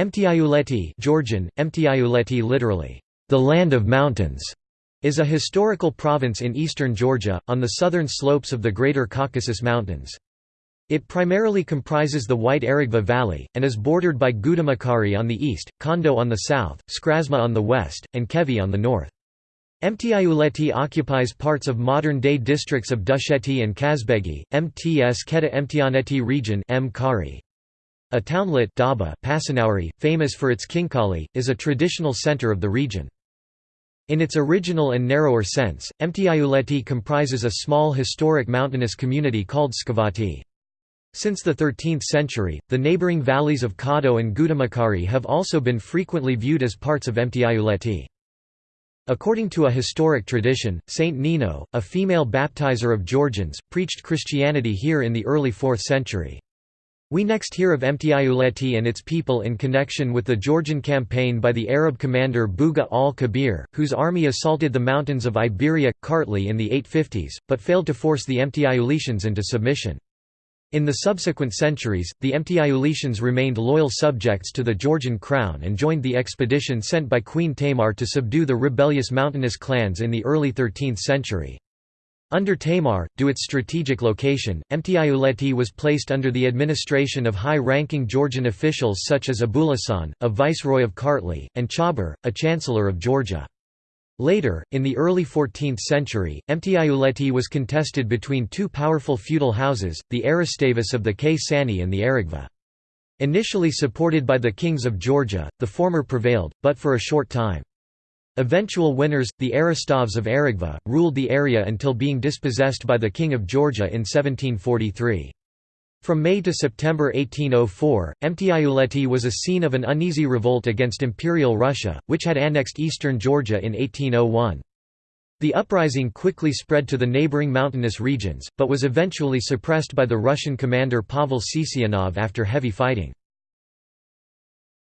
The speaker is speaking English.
Mtiuleti Georgian, Mtiuleti literally, the land of mountains, is a historical province in eastern Georgia, on the southern slopes of the Greater Caucasus Mountains. It primarily comprises the White Aragvi Valley, and is bordered by Gudamakari on the east, Kondo on the south, Skrasma on the west, and Khevi on the north. Mtiuleti occupies parts of modern-day districts of Dusheti and Kazbegi, Mtskheta-Mtianeti region mkhare. A townlet Daba Pasanauri, famous for its khinkali, is a traditional center of the region. In its original and narrower sense, Mtiuleti comprises a small historic mountainous community called Skavati. Since the 13th century, the neighboring valleys of Kado and Gudamakari have also been frequently viewed as parts of Mtiuleti. According to a historic tradition, Saint Nino, a female baptizer of Georgians, preached Christianity here in the early 4th century. We next hear of Mtiuleti and its people in connection with the Georgian campaign by the Arab commander Buga al-Kabir, whose army assaulted the mountains of Iberia, Kartli in the 850s, but failed to force the Mtiuletians into submission. In the subsequent centuries, the Mtiuletians remained loyal subjects to the Georgian crown and joined the expedition sent by Queen Tamar to subdue the rebellious mountainous clans in the early 13th century. Under Tamar, due its strategic location, Mtiuleti was placed under the administration of high-ranking Georgian officials such as Abulassan, a viceroy of Kartli, and Chabur, a chancellor of Georgia. Later, in the early 14th century, Mtiuleti was contested between two powerful feudal houses, the Eristavis of the Ksani and the Aragvi. Initially supported by the kings of Georgia, the former prevailed, but for a short time. Eventual winners, the Eristavis of Aragvi, ruled the area until being dispossessed by the King of Georgia in 1743. From May to September 1804, Mtiuleti was a scene of an uneasy revolt against Imperial Russia, which had annexed eastern Georgia in 1801. The uprising quickly spread to the neighboring mountainous regions, but was eventually suppressed by the Russian commander Pavel Tsitsianov after heavy fighting.